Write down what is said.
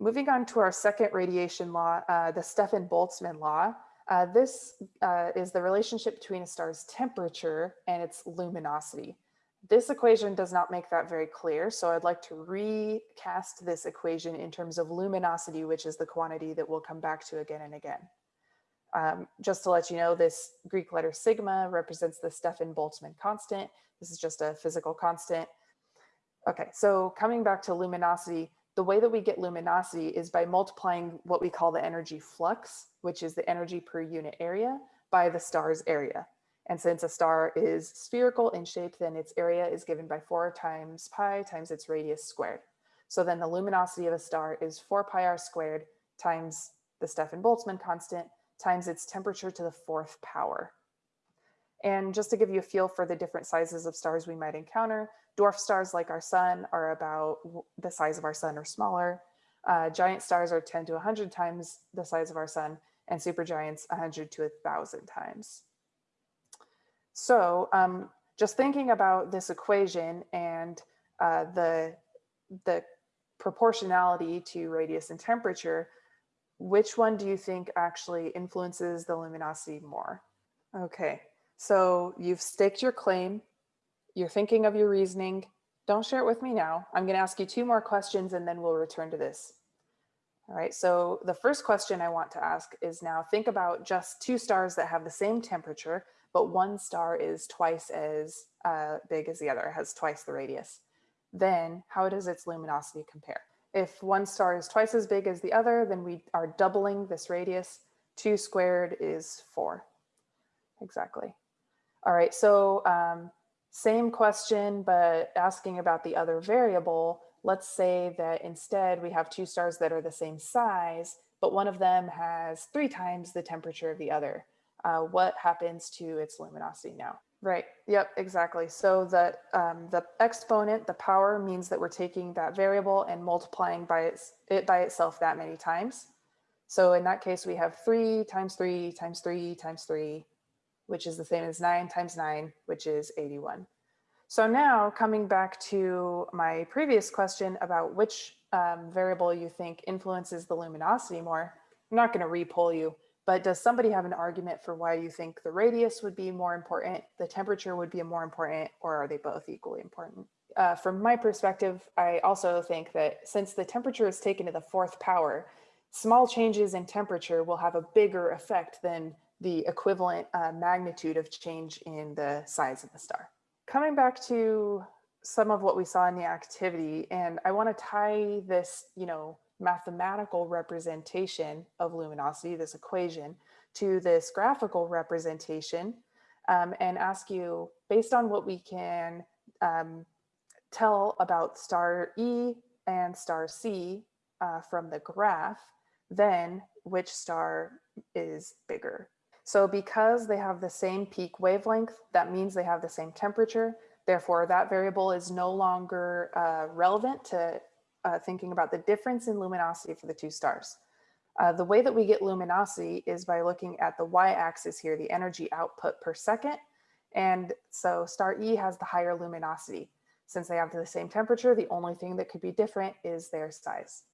Moving on to our second radiation law, uh, the Stefan-Boltzmann law. Uh, this uh, is the relationship between a star's temperature and its luminosity. This equation does not make that very clear, so I'd like to recast this equation in terms of luminosity, which is the quantity that we'll come back to again and again. Um, just to let you know, this Greek letter sigma represents the Stefan-Boltzmann constant. This is just a physical constant. Okay, so coming back to luminosity, the way that we get luminosity is by multiplying what we call the energy flux, which is the energy per unit area, by the star's area. And since a star is spherical in shape, then its area is given by 4 times pi times its radius squared. So then the luminosity of a star is 4 pi r squared times the Stefan-Boltzmann constant times its temperature to the fourth power. And just to give you a feel for the different sizes of stars we might encounter, dwarf stars like our sun are about the size of our sun or smaller. Uh, giant stars are 10 to 100 times the size of our sun and supergiants 100 to 1,000 times. So um, just thinking about this equation and uh, the, the proportionality to radius and temperature, which one do you think actually influences the luminosity more? Okay, so you've staked your claim, you're thinking of your reasoning. Don't share it with me now. I'm gonna ask you two more questions and then we'll return to this. All right, so the first question I want to ask is now think about just two stars that have the same temperature, but one star is twice as uh, big as the other, has twice the radius. Then how does its luminosity compare? If one star is twice as big as the other, then we are doubling this radius. Two squared is four. Exactly. All right, so um, same question, but asking about the other variable. Let's say that instead we have two stars that are the same size, but one of them has three times the temperature of the other. Uh, what happens to its luminosity now? Right. Yep, exactly. So that um, the exponent, the power means that we're taking that variable and multiplying by its, it by itself that many times. So in that case, we have three times three times three times three, which is the same as nine times nine, which is 81. So now coming back to my previous question about which um, variable you think influences the luminosity more, I'm not going to repoll you, but does somebody have an argument for why you think the radius would be more important, the temperature would be more important, or are they both equally important? Uh, from my perspective, I also think that since the temperature is taken to the fourth power, small changes in temperature will have a bigger effect than the equivalent uh, magnitude of change in the size of the star. Coming back to some of what we saw in the activity, and I want to tie this, you know, mathematical representation of luminosity, this equation, to this graphical representation um, and ask you, based on what we can um, tell about star E and star C uh, from the graph, then which star is bigger. So because they have the same peak wavelength, that means they have the same temperature. Therefore, that variable is no longer uh, relevant to uh, thinking about the difference in luminosity for the two stars. Uh, the way that we get luminosity is by looking at the y-axis here, the energy output per second. And so star E has the higher luminosity. Since they have the same temperature, the only thing that could be different is their size.